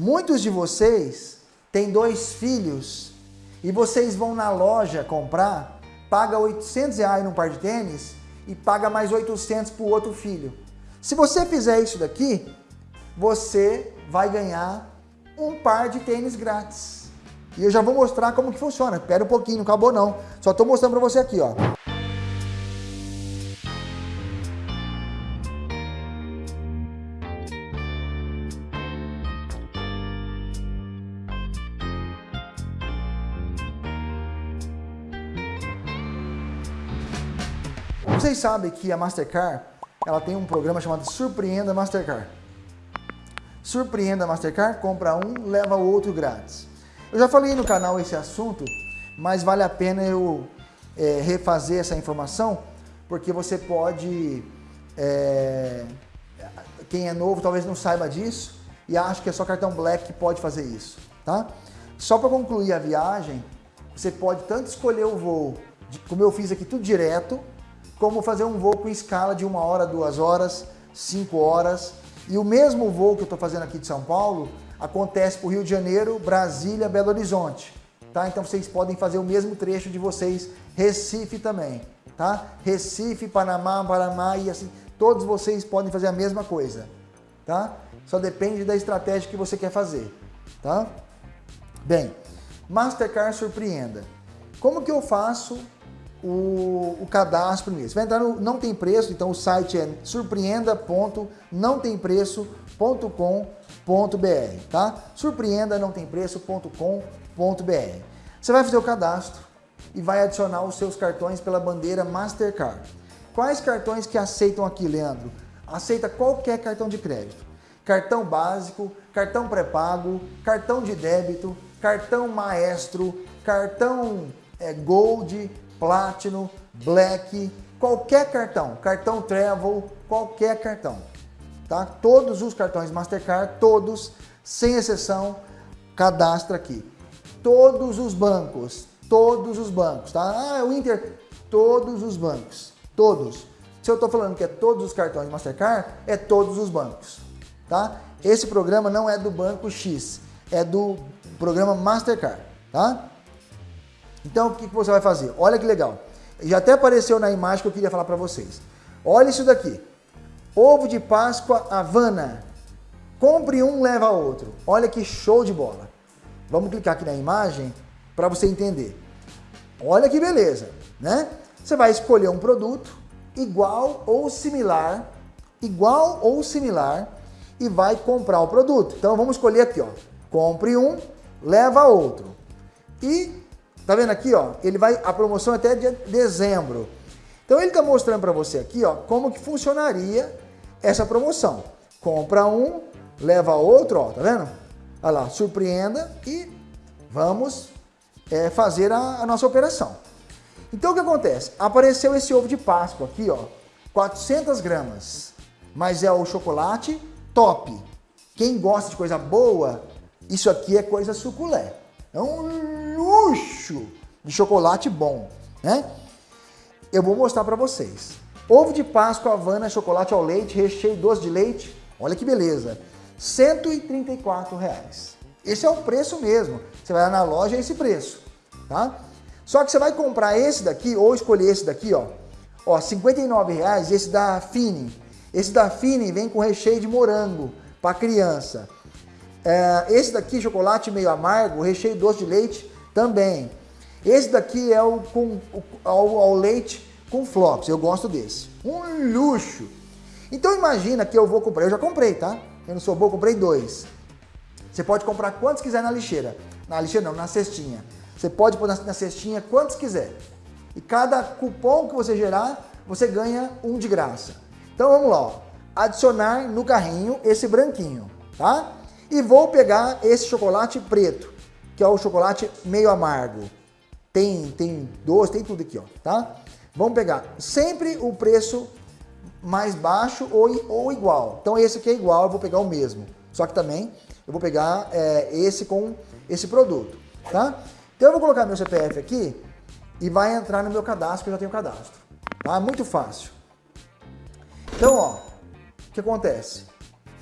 Muitos de vocês têm dois filhos e vocês vão na loja comprar, paga 800 reais num par de tênis e paga mais 800 para o outro filho. Se você fizer isso daqui, você vai ganhar um par de tênis grátis. E eu já vou mostrar como que funciona. Espera um pouquinho, não acabou não. Só estou mostrando para você aqui, ó. Vocês sabem que a Mastercard ela tem um programa chamado Surpreenda Mastercard. Surpreenda Mastercard, compra um, leva o outro grátis. Eu já falei no canal esse assunto, mas vale a pena eu é, refazer essa informação, porque você pode, é, quem é novo talvez não saiba disso, e acha que é só cartão Black que pode fazer isso, tá? Só para concluir a viagem, você pode tanto escolher o voo, como eu fiz aqui tudo direto, como fazer um voo com escala de uma hora, duas horas, cinco horas. E o mesmo voo que eu estou fazendo aqui de São Paulo acontece para o Rio de Janeiro, Brasília, Belo Horizonte. Tá? Então vocês podem fazer o mesmo trecho de vocês, Recife também. Tá? Recife, Panamá, Panamá e assim, todos vocês podem fazer a mesma coisa. Tá? Só depende da estratégia que você quer fazer. Tá? Bem, Mastercard surpreenda. Como que eu faço o, o cadastro primeiro. Você vai entrar no Não Tem Preço, então o site é surpreenda.nãotempreço.com.br, tá? Surpreenda não tem preço.com.br. Você vai fazer o cadastro e vai adicionar os seus cartões pela bandeira Mastercard. Quais cartões que aceitam aqui, Leandro? Aceita qualquer cartão de crédito. Cartão básico, cartão pré-pago, cartão de débito, cartão maestro, cartão é, Gold, Platinum, Black, qualquer cartão, cartão Travel, qualquer cartão. Tá? Todos os cartões Mastercard, todos, sem exceção, cadastra aqui. Todos os bancos, todos os bancos, tá? Ah, o Inter, todos os bancos, todos. Se eu estou falando que é todos os cartões Mastercard, é todos os bancos, tá? Esse programa não é do banco X, é do programa Mastercard, tá? Então, o que você vai fazer? Olha que legal. Já até apareceu na imagem que eu queria falar para vocês. Olha isso daqui. Ovo de Páscoa Havana. Compre um, leva outro. Olha que show de bola. Vamos clicar aqui na imagem para você entender. Olha que beleza, né? Você vai escolher um produto igual ou similar, igual ou similar e vai comprar o produto. Então vamos escolher aqui, ó. Compre um, leva outro. E Tá vendo aqui, ó? Ele vai a promoção é até de dezembro. Então ele está mostrando para você aqui, ó, como que funcionaria essa promoção. Compra um, leva outro, ó, tá vendo? Olha lá, surpreenda e vamos é, fazer a, a nossa operação. Então o que acontece? Apareceu esse ovo de Páscoa aqui, ó, 400 gramas, mas é o chocolate top. Quem gosta de coisa boa, isso aqui é coisa suculé. É um luxo de chocolate bom, né? Eu vou mostrar para vocês. Ovo de Páscoa Havana, chocolate ao leite, recheio doce de leite. Olha que beleza. 134 reais. Esse é o preço mesmo. Você vai lá na loja, é esse preço, tá? Só que você vai comprar esse daqui, ou escolher esse daqui, ó. Ó, 59 reais, esse da Fini. Esse da Fini vem com recheio de morango para criança. É, esse daqui, chocolate meio amargo, recheio doce de leite, também. Esse daqui é o com ao, ao leite com flocos. Eu gosto desse. Um luxo. Então imagina que eu vou comprar. Eu já comprei, tá? Eu não sou bom, comprei dois. Você pode comprar quantos quiser na lixeira. Na lixeira não, na cestinha. Você pode pôr na, cestinha quantos quiser. E cada cupom que você gerar, você ganha um de graça. Então vamos lá, ó. adicionar no carrinho esse branquinho, tá? E vou pegar esse chocolate preto, que é o chocolate meio amargo. Tem, tem doce, tem tudo aqui, ó, tá? Vamos pegar sempre o preço mais baixo ou, ou igual. Então esse aqui é igual, eu vou pegar o mesmo. Só que também eu vou pegar é, esse com esse produto, tá? Então eu vou colocar meu CPF aqui e vai entrar no meu cadastro, que eu já tenho cadastro. Tá? Muito fácil. Então, ó, o que acontece?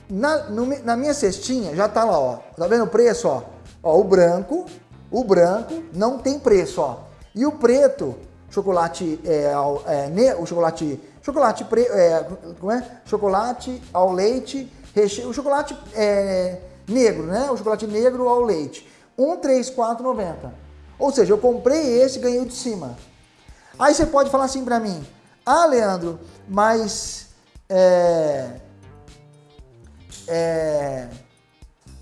Na, no, na minha cestinha já tá lá, ó. Tá vendo o preço, ó? Ó, o branco, o branco não tem preço, ó. E o preto, chocolate, é, é, ne, o chocolate, chocolate, pre, é, como é? Chocolate ao leite, recheio, o chocolate é, negro, né? O chocolate negro ao leite. 134,90. Ou seja, eu comprei esse ganhei o de cima. Aí você pode falar assim para mim, ah, Leandro, mas é, é,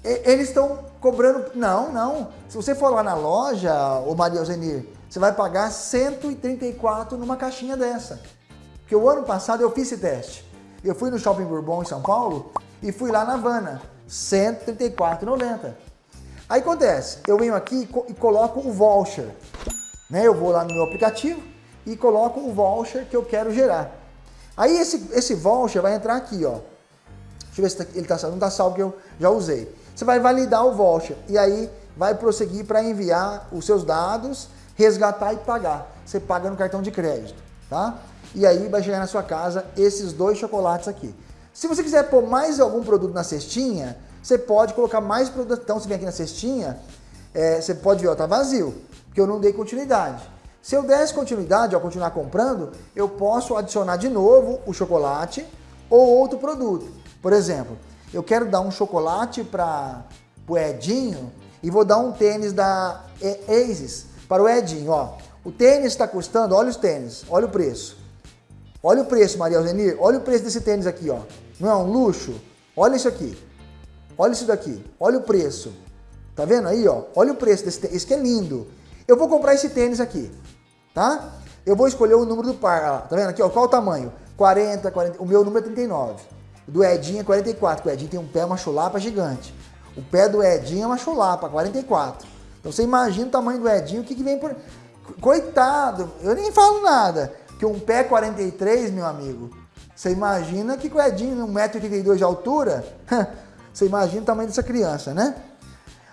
eles estão cobrando. Não, não. Se você for lá na loja, o Maria Alzenir, você vai pagar 134 numa caixinha dessa. Porque o ano passado eu fiz esse teste. Eu fui no Shopping Bourbon em São Paulo e fui lá na Havana, 134,90. Aí acontece, eu venho aqui e coloco o voucher. Né? Eu vou lá no meu aplicativo e coloco o voucher que eu quero gerar. Aí esse, esse voucher vai entrar aqui, ó. Deixa eu ver se tá, ele tá, não está salvo que eu já usei. Você vai validar o voucher e aí vai prosseguir para enviar os seus dados, resgatar e pagar. Você paga no cartão de crédito, tá? E aí vai chegar na sua casa esses dois chocolates aqui. Se você quiser pôr mais algum produto na cestinha, você pode colocar mais produto. Então, se vem aqui na cestinha, é, você pode ver, ó, tá vazio, porque eu não dei continuidade. Se eu desse continuidade, ao continuar comprando, eu posso adicionar de novo o chocolate ou outro produto. Por exemplo, eu quero dar um chocolate para o Edinho e vou dar um tênis da Aces para o Edinho. Ó. O tênis está custando, olha os tênis, olha o preço. Olha o preço, Maria Alzenir, olha o preço desse tênis aqui, ó. Não é um luxo? Olha isso aqui. Olha isso daqui. Olha o preço. Tá vendo aí, ó? Olha o preço desse tênis. Esse que é lindo. Eu vou comprar esse tênis aqui, tá? Eu vou escolher o número do par. Ó, tá vendo aqui, ó? Qual o tamanho? 40, 40. O meu número é 39. Do Edinho é 44, o Edinho tem um pé, uma chulapa gigante. O pé do Edinho é uma chulapa, 44. Então você imagina o tamanho do Edinho, o que, que vem por... Coitado, eu nem falo nada. Que um pé 43, meu amigo, você imagina que o Edinho, 1,82m de altura, você imagina o tamanho dessa criança, né?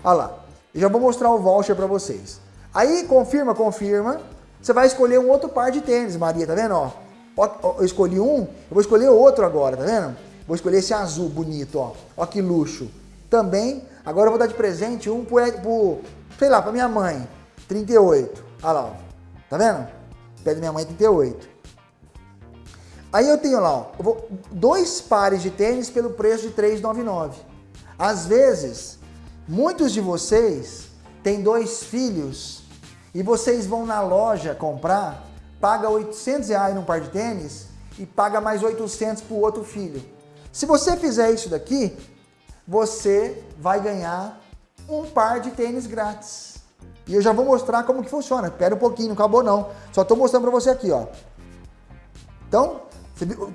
Olha lá, eu já vou mostrar o voucher para vocês. Aí, confirma, confirma. Você vai escolher um outro par de tênis, Maria, tá vendo? Ó, eu escolhi um, eu vou escolher outro agora, tá vendo? Vou escolher esse azul bonito, ó. Ó que luxo. Também, agora eu vou dar de presente um pro, pro sei lá, pra minha mãe. 38. Olha lá, ó. Tá vendo? Pé da minha mãe 38. Aí eu tenho lá, ó, eu vou, dois pares de tênis pelo preço de 3,99. Às vezes, muitos de vocês têm dois filhos e vocês vão na loja comprar, paga 800 reais num par de tênis e paga mais 800 para o outro filho. Se você fizer isso daqui, você vai ganhar um par de tênis grátis. E eu já vou mostrar como que funciona. Espera um pouquinho, não acabou não. Só estou mostrando para você aqui, ó. Então,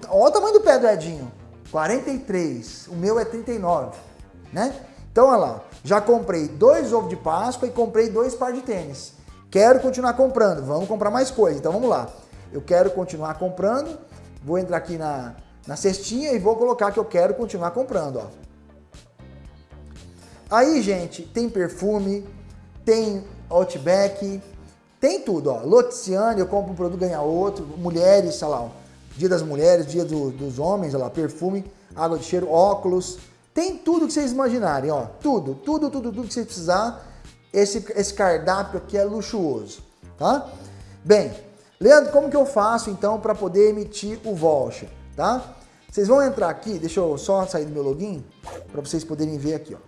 olha o tamanho do pé do Edinho. 43, o meu é 39, né? Então, olha lá, já comprei dois ovos de Páscoa e comprei dois par de tênis. Quero continuar comprando, vamos comprar mais coisas. Então, vamos lá. Eu quero continuar comprando, vou entrar aqui na, na cestinha e vou colocar que eu quero continuar comprando, ó. Aí, gente, tem perfume, tem Outback, tem tudo, ó. Loticiane, eu compro um produto, ganha outro. Mulheres, sei lá, ó. Dia das mulheres, dia do, dos homens, olha lá, perfume, água de cheiro, óculos. Tem tudo que vocês imaginarem, ó. Tudo, tudo, tudo, tudo que vocês precisar. Esse, esse cardápio aqui é luxuoso, tá? Bem, Leandro, como que eu faço então para poder emitir o voucher, tá? Vocês vão entrar aqui, deixa eu só sair do meu login, para vocês poderem ver aqui, ó.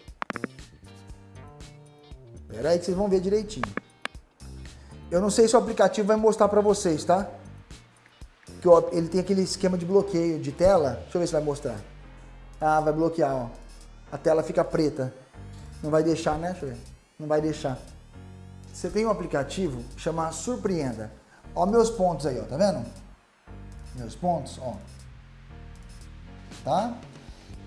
Espera aí que vocês vão ver direitinho. Eu não sei se o aplicativo vai mostrar para vocês, tá? Que ele tem aquele esquema de bloqueio de tela. Deixa eu ver se vai mostrar. Ah, vai bloquear, ó. A tela fica preta. Não vai deixar, né? Deixa eu ver. Não vai deixar. Você tem um aplicativo que chama Surpreenda. Ó meus pontos aí, ó. Tá vendo? Meus pontos, ó tá?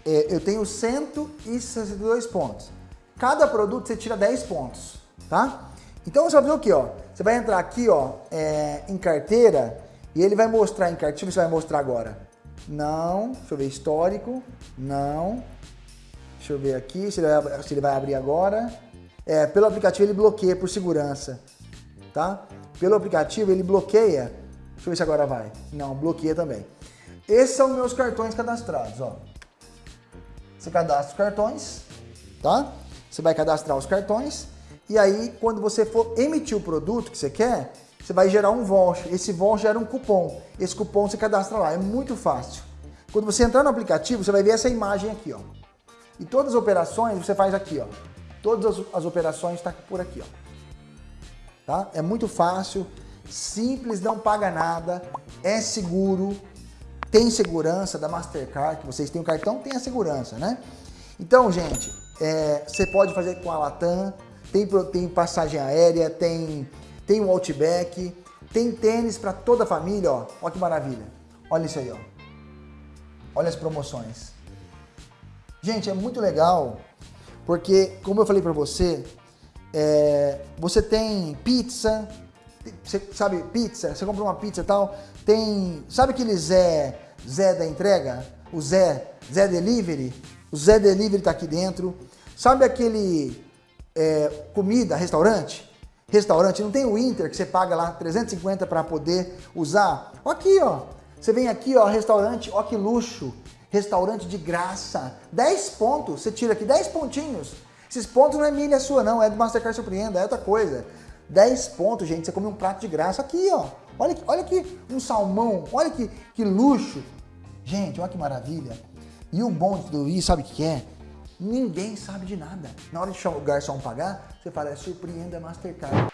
É, eu tenho 162 pontos. Cada produto você tira 10 pontos, tá? Então você vai fazer o que, ó? Você vai entrar aqui, ó, é, em carteira e ele vai mostrar em carteira. Deixa eu ver se vai mostrar agora. Não. Deixa eu ver histórico. Não. Deixa eu ver aqui se ele vai, se ele vai abrir agora. É, pelo aplicativo ele bloqueia por segurança, tá? Pelo aplicativo ele bloqueia. Deixa eu ver se agora vai. Não, bloqueia também. Esses são meus cartões cadastrados, ó. Você cadastra os cartões, tá? Você vai cadastrar os cartões e aí quando você for emitir o produto que você quer, você vai gerar um voucher. Esse voucher gera um cupom. Esse cupom você cadastra lá, é muito fácil. Quando você entrar no aplicativo, você vai ver essa imagem aqui, ó. E todas as operações você faz aqui, ó. Todas as, as operações estão tá por aqui, ó. Tá? É muito fácil, simples, não paga nada, é seguro, tem segurança da Mastercard, que vocês têm o cartão, tem a segurança, né? Então, gente, é, você pode fazer com a Latam, tem, tem passagem aérea, tem, tem o Outback, tem tênis para toda a família, ó. Olha que maravilha. Olha isso aí, ó. Olha as promoções. Gente, é muito legal, porque, como eu falei para você, é, você tem pizza, você sabe, pizza, você compra uma pizza e tal, tem, sabe aquele Zé, Zé da entrega? O Zé, Zé Delivery? O Zé Delivery tá aqui dentro. Sabe aquele é, comida, restaurante? Restaurante, não tem o Inter que você paga lá 350 para poder usar? Aqui, ó. Você vem aqui, ó, restaurante, ó que luxo. Restaurante de graça. 10 pontos, você tira aqui 10 pontinhos. Esses pontos não é milha sua não, é do Mastercard Surpreenda, é outra coisa. 10 pontos, gente, você come um prato de graça aqui, ó. Olha aqui, olha aqui um salmão, olha que, que luxo. Gente, olha que maravilha. E o bom de tudo isso, sabe o que é? Ninguém sabe de nada. Na hora de o garçom pagar, você fala, é surpreenda Mastercard.